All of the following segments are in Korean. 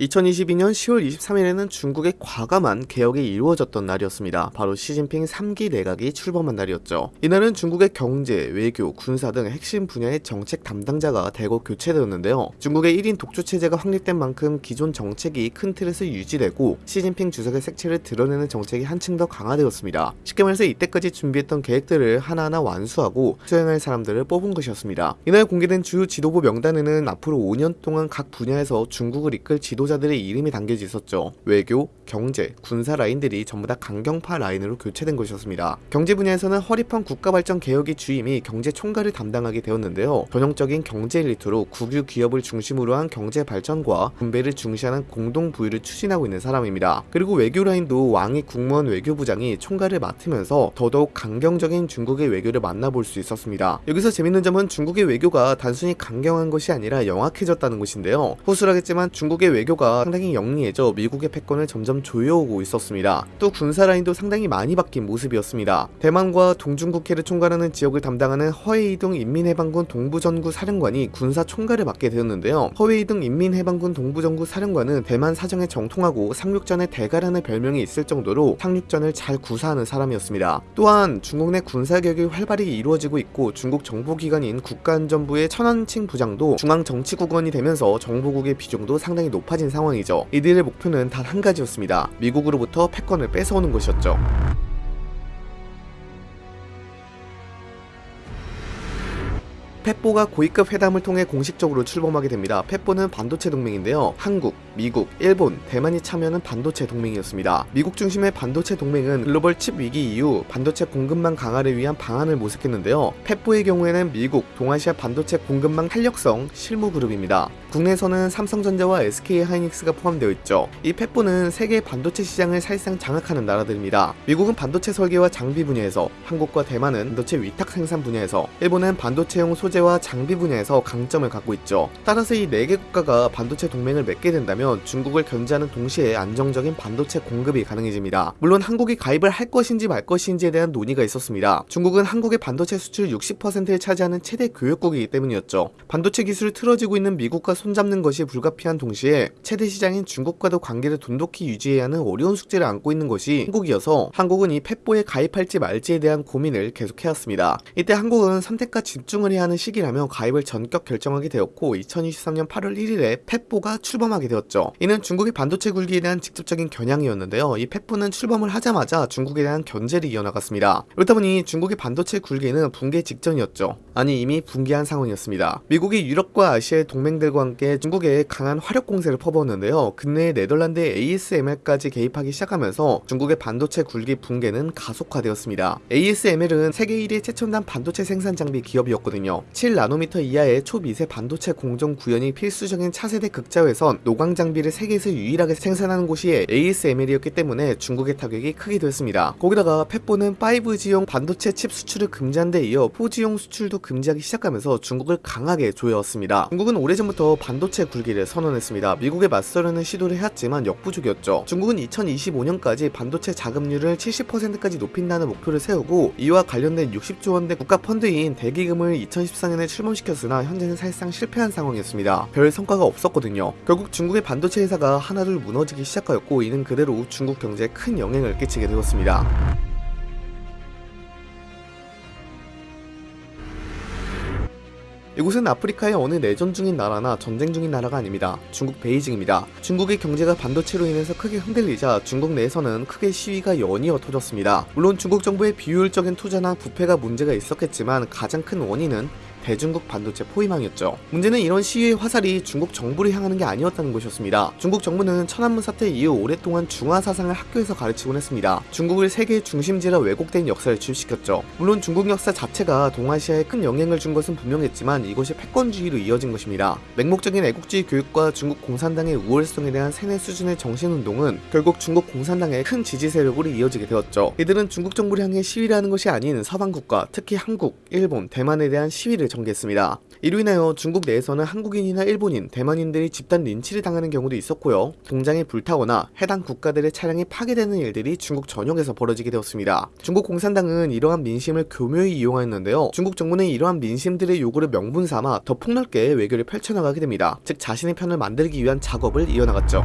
2022년 10월 23일에는 중국의 과감한 개혁이 이루어졌던 날이었습니다. 바로 시진핑 3기 내각이 출범한 날이었죠. 이날은 중국의 경제, 외교, 군사 등 핵심 분야의 정책 담당자가 대거 교체되었는데요. 중국의 1인 독주 체제가 확립된 만큼 기존 정책이 큰 틀에서 유지되고 시진핑 주석의 색채를 드러내는 정책이 한층 더 강화되었습니다. 쉽게 말해서 이때까지 준비했던 계획들을 하나하나 완수하고 수행할 사람들을 뽑은 것이었습니다. 이날 공개된 주요 지도부 명단에는 앞으로 5년 동안 각 분야에서 중국을 이끌 지도자 지도자들의 이름이 담겨져 있었죠. 외교, 경제, 군사 라인들이 전부 다 강경파 라인으로 교체된 것이었습니다. 경제 분야에서는 허리판 국가발전 개혁의 주임이 경제 총괄을 담당하게 되었는데요. 전형적인 경제 엘리트로 국유 기업을 중심으로 한 경제 발전과 분배를 중시하는 공동 부유를 추진하고 있는 사람입니다. 그리고 외교 라인도 왕이 국무원 외교부장이 총괄을 맡으면서 더더욱 강경적인 중국의 외교를 만나볼 수 있었습니다. 여기서 재밌는 점은 중국의 외교가 단순히 강경한 것이 아니라 영악해졌다는 것인데요. 호술하겠지만 중국의 외교가 상당히 영리해져 미국의 패권을 점점 조여오고 있었습니다. 또 군사 라인도 상당히 많이 바뀐 모습이었습니다. 대만과 동중국해를 총괄하는 지역을 담당하는 허웨이둥 인민해방군 동부전구 사령관이 군사 총괄을 맡게 되었는데요. 허웨이둥 인민해방군 동부전구 사령관은 대만 사정에 정통하고 상륙전의 대가라는 별명이 있을 정도로 상륙전을 잘 구사하는 사람이었습니다. 또한 중국 내 군사개혁이 활발히 이루어지고 있고 중국 정보기관인 국가안전부의 천안칭 부장도 중앙정치국원이 되면서 정보국의 비중도 상당히 높아 진 상황이죠. 이들의 목표는 단 한 가지였습니다. 미국으로부터 패권을 뺏어오는 것이었죠. 펫보가 고위급 회담을 통해 공식적으로 출범하게 됩니다. 펫보는 반도체 동맹인데요. 한국, 미국, 일본, 대만이 참여하는 반도체 동맹이었습니다. 미국 중심의 반도체 동맹은 글로벌 칩 위기 이후 반도체 공급망 강화를 위한 방안을 모색했는데요. 펫보의 경우에는 미국, 동아시아 반도체 공급망 탄력성 실무 그룹입니다. 국내에서는 삼성전자와 SK하이닉스가 포함되어 있죠. 이 펫보는 세계 반도체 시장을 사실상 장악하는 나라들입니다. 미국은 반도체 설계와 장비 분야에서, 한국과 대만은 반도체 위탁 생산 분야에서, 일본은 반도체용 소 소재와 장비 분야에서 강점을 갖고 있죠. 따라서 이 4개 국가가 반도체 동맹을 맺게 된다면 중국을 견제하는 동시에 안정적인 반도체 공급이 가능해집니다. 물론 한국이 가입을 할 것인지 말 것인지에 대한 논의가 있었습니다. 중국은 한국의 반도체 수출 60%를 차지하는 최대 교역국이기 때문이었죠. 반도체 기술을 틀어지고 있는 미국과 손잡는 것이 불가피한 동시에 최대 시장인 중국과도 관계를 돈독히 유지해야 하는 어려운 숙제를 안고 있는 것이 한국이어서 한국은 이 펫보에 가입할지 말지에 대한 고민을 계속해왔습니다. 이때 한국은 선택과 집중을 해야 하는 시기라며 가입을 전격 결정하게 되었고 2023년 8월 1일에 펫보가 출범하게 되었죠. 이는 중국의 반도체 굴기에 대한 직접적인 겨냥이었는데요. 이 펫보는 출범을 하자마자 중국에 대한 견제를 이어나갔습니다. 그렇다 보니 중국의 반도체 굴기는 붕괴 직전이었죠. 아니 이미 붕괴한 상황이었습니다. 미국이 유럽과 아시아의 동맹들과 함께 중국에 강한 화력 공세를 퍼부었는데요. 근래 네덜란드의 ASML까지 개입하기 시작하면서 중국의 반도체 굴기 붕괴는 가속화되었습니다. ASML은 세계 1위 최첨단 반도체 생산 장비 기업이었거든요. 7나노미터 이하의 초미세 반도체 공정 구현이 필수적인 차세대 극자회선 노광 장비를 세계에서 유일하게 생산하는 곳이 ASML이었기 때문에 중국의 타격이 크게 됐습니다. 거기다가 펫보는 5G용 반도체 칩 수출을 금지한 데 이어 4G용 수출도 금지하기 시작하면서 중국을 강하게 조여왔습니다. 중국은 오래전부터 반도체 굴기를 선언했습니다. 미국에 맞서려는 시도를 해왔지만 역부족이었죠. 중국은 2025년까지 반도체 자금률을 70%까지 높인다는 목표를 세우고 이와 관련된 60조 원대 국가 펀드인 대기금을 2014 2014년에 출범시켰으나 현재는 사실상 실패한 상황이었습니다. 별 성과가 없었거든요. 결국 중국의 반도체 회사가 하나둘 무너지기 시작하였고 이는 그대로 중국 경제에 큰 영향을 끼치게 되었습니다. 이곳은 아프리카의 어느 내전 중인 나라나 전쟁 중인 나라가 아닙니다. 중국 베이징입니다. 중국의 경제가 반도체로 인해서 크게 흔들리자 중국 내에서는 크게 시위가 연이어 터졌습니다. 물론 중국 정부의 비효율적인 투자나 부패가 문제가 있었겠지만 가장 큰 원인은 대중국 반도체 포위망이었죠. 문제는 이런 시위의 화살이 중국 정부를 향하는 게 아니었다는 것이었습니다. 중국 정부는 천안문 사태 이후 오랫동안 중화 사상을 학교에서 가르치곤 했습니다. 중국을 세계의 중심지라 왜곡된 역사를 주입시켰죠. 물론 중국 역사 자체가 동아시아에 큰 영향을 준 것은 분명했지만 이것이 패권주의로 이어진 것입니다. 맹목적인 애국주의 교육과 중국 공산당의 우월성에 대한 세뇌 수준의 정신운동은 결국 중국 공산당의 큰 지지 세력으로 이어지게 되었죠. 이들은 중국 정부를 향해 시위를 하는 것이 아닌 서방 국가, 특히 한국, 일본, 대만에 대한 시위를 전개했습니다. 이로 인하여 중국 내에서는 한국인이나 일본인, 대만인들이 집단 린치를 당하는 경우도 있었고요. 공장이 불타거나 해당 국가들의 차량이 파괴되는 일들이 중국 전역에서 벌어지게 되었습니다. 중국 공산당은 이러한 민심을 교묘히 이용하였는데요. 중국 정부는 이러한 민심들의 요구를 명분 삼아 더 폭넓게 외교를 펼쳐나가게 됩니다. 즉 자신의 편을 만들기 위한 작업을 이어나갔죠.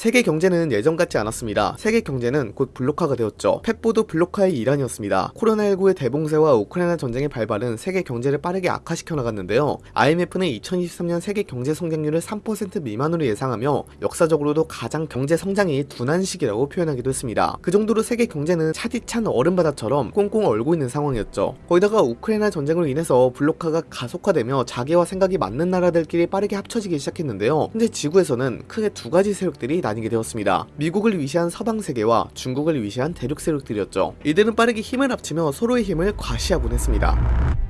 세계 경제는 예전 같지 않았습니다. 세계 경제는 곧 블록화가 되었죠. 펫보도 블록화의 일환이었습니다. 코로나19의 대봉쇄와 우크라이나 전쟁의 발발은 세계 경제를 빠르게 악화시켜 나갔는데요. IMF는 2023년 세계 경제 성장률을 3% 미만으로 예상하며 역사적으로도 가장 경제 성장이 둔한 시기라고 표현하기도 했습니다. 그 정도로 세계 경제는 차디찬 얼음바다처럼 꽁꽁 얼고 있는 상황이었죠. 거기다가 우크라이나 전쟁으로 인해서 블록화가 가속화되며 자기와 생각이 맞는 나라들끼리 빠르게 합쳐지기 시작했는데요. 현재 지구에서는 크게 두 가지 세력들이 나뉘게 되었습니다. 미국을 위시한 서방 세계와 중국을 위시한 대륙 세력들이었죠. 이들은 빠르게 힘을 합치며 서로의 힘을 과시하곤 했습니다.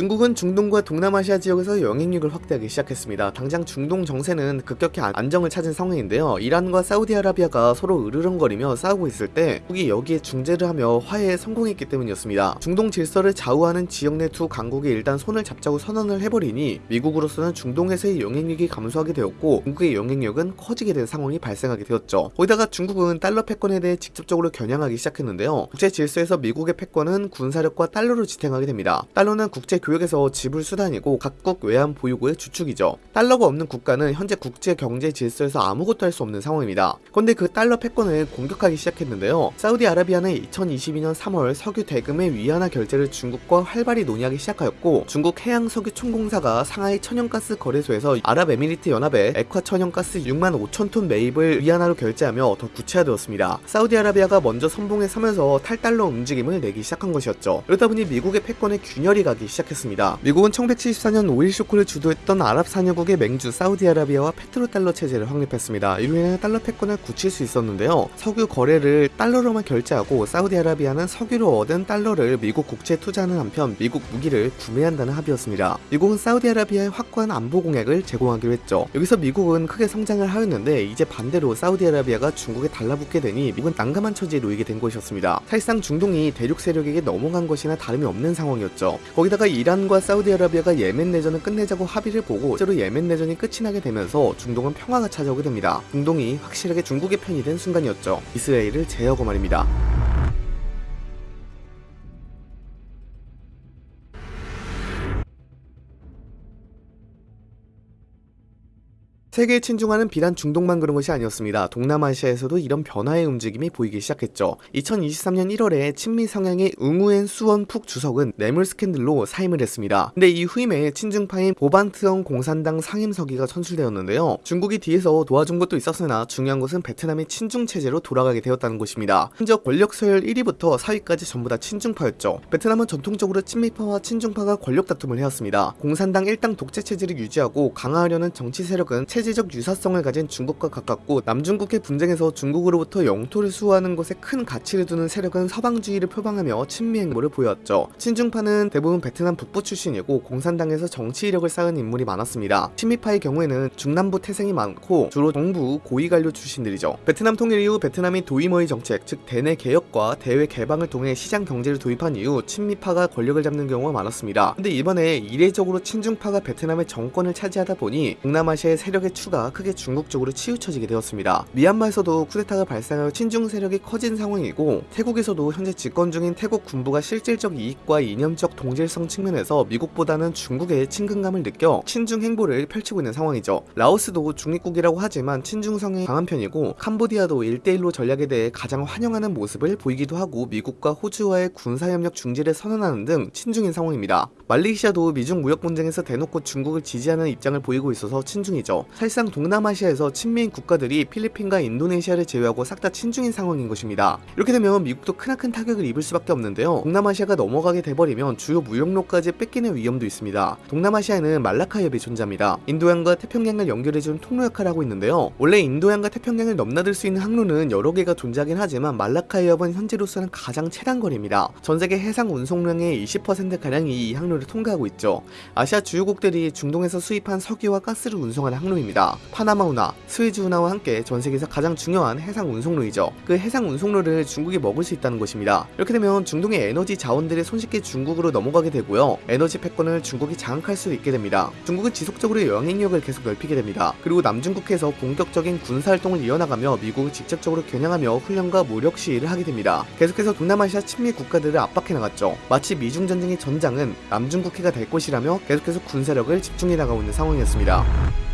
중국은 중동과 동남아시아 지역에서 영향력을 확대하기 시작했습니다. 당장 중동 정세는 급격히 안정을 찾은 상황인데요. 이란과 사우디아라비아가 서로 으르렁거리며 싸우고 있을 때 미국이 여기에 중재를 하며 화해에 성공했기 때문이었습니다. 중동 질서를 좌우하는 지역 내 두 강국이 일단 손을 잡자고 선언을 해버리니 미국으로서는 중동에서의 영향력이 감소하게 되었고 중국의 영향력은 커지게 된 상황이 발생하게 되었죠. 거기다가 중국은 달러 패권에 대해 직접적으로 겨냥하기 시작했는데요. 국제 질서에서 미국의 패권은 군사력과 달러로 지탱하게 됩니다. 달러는 국제 교역에서 지불 수단이고 각국 외환 보유고의 주축이죠. 달러가 없는 국가는 현재 국제 경제 질서에서 아무것도 할 수 없는 상황입니다. 그런데 그 달러 패권을 공격하기 시작했는데요. 사우디아라비아는 2022년 3월 석유 대금의 위안화 결제를 중국과 활발히 논의하기 시작하였고 중국 해양 석유 총공사가 상하이 천연가스 거래소에서 아랍에미리트 연합에 액화 천연가스 6만 5천 톤 매입을 위안화로 결제하며 더 구체화되었습니다. 사우디아라비아가 먼저 선봉에 서면서 탈달러 움직임을 내기 시작한 것이었죠. 이러다 보니 미국의 패권에 균열이 가기 시작했습니다. 있습니다. 미국은 1974년 오일 쇼크를 주도했던 아랍 산유국의 맹주 사우디아라비아와 페트로 달러 체제를 확립했습니다. 이로 인해 달러 패권을 굳힐 수 있었는데요. 석유 거래를 달러로만 결제하고 사우디아라비아는 석유로 얻은 달러를 미국 국채에 투자하는 한편 미국 무기를 구매한다는 합의였습니다. 미국은 사우디아라비아의 확고한 안보 공약을 제공하기로 했죠. 여기서 미국은 크게 성장을 하였는데 이제 반대로 사우디아라비아가 중국에 달라붙게 되니 미국은 난감한 처지에 놓이게 된 것이었습니다. 사실상 중동이 대륙 세력에게 넘어간 것이나 다름이 없는 상황이었죠. 거기다가 이란 이란과 사우디아라비아가 예멘 내전을 끝내자고 합의를 보고 실제로 예멘 내전이 끝이 나게 되면서 중동은 평화가 찾아오게 됩니다. 중동이 확실하게 중국의 편이 된 순간이었죠. 이스라엘을 제어하고 말입니다. 세계에 친중하는 비단 중동만 그런 것이 아니었습니다. 동남아시아에서도 이런 변화의 움직임이 보이기 시작했죠. 2023년 1월에 친미 성향의 응우엔 수원 푹 주석은 뇌물 스캔들로 사임을 했습니다. 근데 이 후임에 친중파인 보반트엉 공산당 상임서기가 선출되었는데요. 중국이 뒤에서 도와준 것도 있었으나 중요한 것은 베트남이 친중 체제로 돌아가게 되었다는 것입니다. 현재 권력 서열 1위부터 4위까지 전부 다 친중파였죠. 베트남은 전통적으로 친미파와 친중파가 권력 다툼을 해왔습니다. 공산당 일당 독재 체제를 유지하고 강화하려는 정치 세력은 체 제적 유사성을 가진 중국과 가깝고 남중국해 분쟁에서 중국으로부터 영토를 수호하는 것에 큰 가치를 두는 세력은 서방주의를 표방하며 친미 행보를 보였죠. 친중파는 대부분 베트남 북부 출신이고 공산당에서 정치 이력을 쌓은 인물이 많았습니다. 친미파의 경우에는 중남부 태생이 많고 주로 정부 고위관료 출신들이죠. 베트남 통일 이후 베트남이 도이머의 정책, 즉 대내 개혁과 대외 개방을 통해 시장 경제를 도입한 이후 친미파가 권력을 잡는 경우가 많았습니다. 근데 이번에 이례적으로 친중파가 베트남의 정권을 차지하다 보니 동남아시아의 세력의 추가 크게 중국 쪽으로 치우쳐지게 되었습니다. 미얀마에서도 쿠데타가 발생하여 친중 세력이 커진 상황이고 태국에서도 현재 집권 중인 태국 군부가 실질적 이익과 이념적 동질성 측면에서 미국보다는 중국의 친근감을 느껴 친중 행보를 펼치고 있는 상황이죠. 라오스도 중립국이라고 하지만 친중성이 강한 편이고 캄보디아도 1대1로 전략에 대해 가장 환영하는 모습을 보이기도 하고 미국과 호주와의 군사협력 중지를 선언하는 등 친중인 상황입니다. 말레이시아도 미중 무역 분쟁에서 대놓고 중국을 지지하는 입장을 보이고 있어서 친중이죠. 사실상 동남아시아에서 친미인 국가들이 필리핀과 인도네시아를 제외하고 싹 다 친중인 상황인 것입니다. 이렇게 되면 미국도 크나큰 타격을 입을 수밖에 없는데요. 동남아시아가 넘어가게 돼버리면 주요 무역로까지 뺏기는 위험도 있습니다. 동남아시아에는 말라카 협이 존재합니다. 인도양과 태평양을 연결해준 통로 역할을 하고 있는데요. 원래 인도양과 태평양을 넘나들 수 있는 항로는 여러 개가 존재하긴 하지만 말라카 협은 현재로서는 가장 최단 거리입니다. 전세계 해상 운송량의 20%가량이 이 항로를 통과하고 있죠. 아시아 주요국들이 중동에서 수입한 석유와 가스를 운송하는 항로입니다. 운송로입니다. 파나마 운하, 스웨즈 운하와 함께 전 세계에서 가장 중요한 해상 운송로이죠. 그 해상 운송로를 중국이 먹을 수 있다는 것입니다. 이렇게 되면 중동의 에너지 자원들이 손쉽게 중국으로 넘어가게 되고요. 에너지 패권을 중국이 장악할 수 있게 됩니다. 중국은 지속적으로 영향력을 계속 넓히게 됩니다. 그리고 남중국해에서 본격적인 군사 활동을 이어나가며 미국을 직접적으로 겨냥하며 훈련과 무력 시위를 하게 됩니다. 계속해서 동남아시아 친미 국가들을 압박해 나갔죠. 마치 미중 전쟁의 전장은 남중국해가 될 것이라며 계속해서 군사력을 집중해 나가고 있는 상황이었습니다.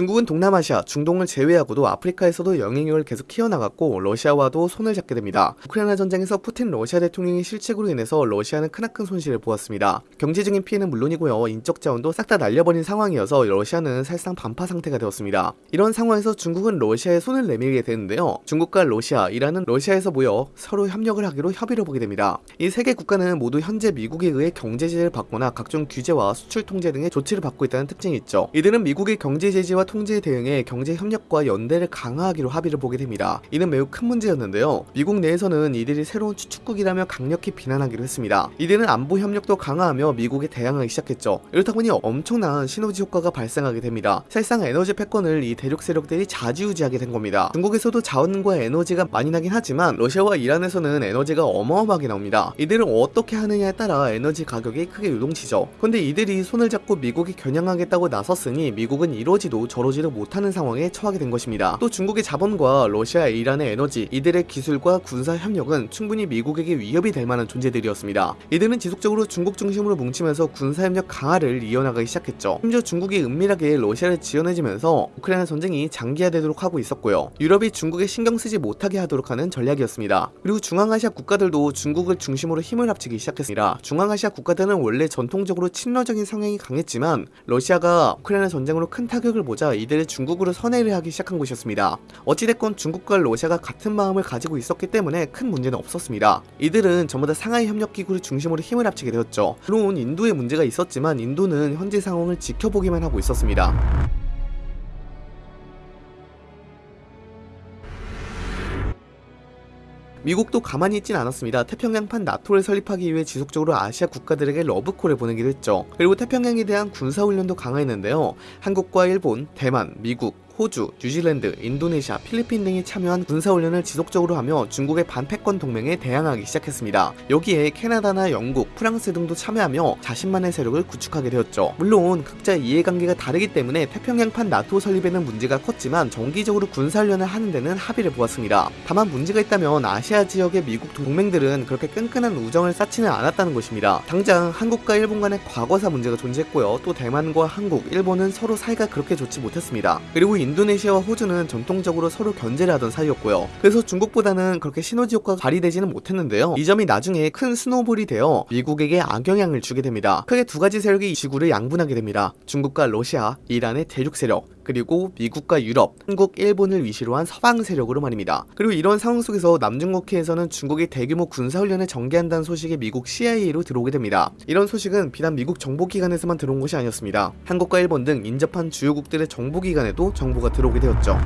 중국은 동남아시아, 중동을 제외하고도 아프리카에서도 영향력을 계속 키워나갔고 러시아와도 손을 잡게 됩니다. 우크라이나 전쟁에서 푸틴 러시아 대통령의 실책으로 인해서 러시아는 크나큰 손실을 보았습니다. 경제적인 피해는 물론이고요. 인적 자원도 싹 다 날려버린 상황이어서 러시아는 사실상 반파 상태가 되었습니다. 이런 상황에서 중국은 러시아에 손을 내밀게 되는데요. 중국과 러시아, 이란은 러시아에서 모여 서로 협력을 하기로 협의를 보게 됩니다. 이 세 개 국가는 모두 현재 미국에 의해 경제 제재를 받거나 각종 규제와 수출 통제 등의 조치를 받고 있다는 특징이 있죠. 이들은 미국의 경제 제재와 통제에 대응해 경제 협력과 연대를 강화하기로 합의를 보게 됩니다. 이는 매우 큰 문제였는데요. 미국 내에서는 이들이 새로운 추축국이라며 강력히 비난하기로 했습니다. 이들은 안보 협력도 강화하며 미국에 대항하기 시작했죠. 이렇다 보니 엄청난 시너지 효과가 발생하게 됩니다. 사실상 에너지 패권을 이 대륙 세력들이 좌지우지하게 된 겁니다. 중국에서도 자원과 에너지가 많이 나긴 하지만 러시아와 이란에서는 에너지가 어마어마하게 나옵니다. 이들은 어떻게 하느냐에 따라 에너지 가격이 크게 요동치죠. 근데 이들이 손을 잡고 미국이 겨냥하겠다고 나섰으니 미국은 이러지도 저 러지도 못하는 상황에 처하게 된 것입니다. 또 중국의 자본과 러시아, 이란의 에너지, 이들의 기술과 군사 협력은 충분히 미국에게 위협이 될 만한 존재들이었습니다. 이들은 지속적으로 중국 중심으로 뭉치면서 군사 협력 강화를 이어나가기 시작했죠. 심지어 중국이 은밀하게 러시아를 지원해주면서 우크라이나 전쟁이 장기화되도록 하고 있었고요. 유럽이 중국에 신경 쓰지 못하게 하도록 하는 전략이었습니다. 그리고 중앙아시아 국가들도 중국을 중심으로 힘을 합치기 시작했습니다. 중앙아시아 국가들은 원래 전통적으로 친러적인 성향이 강했지만 러시아가 우크라이나 전쟁으로 큰 타격을 보자 이들을 중국으로 선회를 하기 시작한 것이었습니다. 어찌됐건 중국과 러시아가 같은 마음을 가지고 있었기 때문에 큰 문제는 없었습니다. 이들은 전부 다 상하이 협력기구를 중심으로 힘을 합치게 되었죠. 물론 인도에 문제가 있었지만 인도는 현재 상황을 지켜보기만 하고 있었습니다. 미국도 가만히 있진 않았습니다. 태평양판 나토를 설립하기 위해 지속적으로 아시아 국가들에게 러브콜을 보내기도 했죠. 그리고 태평양에 대한 군사훈련도 강화했는데요. 한국과 일본, 대만, 미국, 호주, 뉴질랜드, 인도네시아, 필리핀 등이 참여한 군사훈련을 지속적으로 하며 중국의 반패권 동맹에 대항하기 시작했습니다. 여기에 캐나다나 영국, 프랑스 등도 참여하며 자신만의 세력을 구축하게 되었죠. 물론 각자 이해관계가 다르기 때문에 태평양판 나토 설립에는 문제가 컸지만 정기적으로 군사훈련을 하는 데는 합의를 보았습니다. 다만 문제가 있다면 아시아 지역의 미국 동맹들은 그렇게 끈끈한 우정을 쌓지는 않았다는 것입니다. 당장 한국과 일본 간의 과거사 문제가 존재했고요. 또 대만과 한국, 일본은 서로 사이가 그렇게 좋지 못했습니다. 그리고 인도네시아와 호주는 전통적으로 서로 견제를 하던 사이였고요. 그래서 중국보다는 그렇게 시너지 효과가 발휘되지는 못했는데요. 이 점이 나중에 큰 snowball이 되어 미국에게 악영향을 주게 됩니다. 크게 두 가지 세력이 이 지구를 양분하게 됩니다. 중국과 러시아, 이란의 대륙 세력, 그리고 미국과 유럽, 한국, 일본을 위시로 한 서방 세력으로 말입니다. 그리고 이런 상황 속에서 남중국해에서는 중국이 대규모 군사훈련을 전개한다는 소식이 미국 CIA로 들어오게 됩니다. 이런 소식은 비단 미국 정보기관에서만 들어온 것이 아니었습니다. 한국과 일본 등 인접한 주요국들의 정보기관에도 정보가 들어오게 되었죠.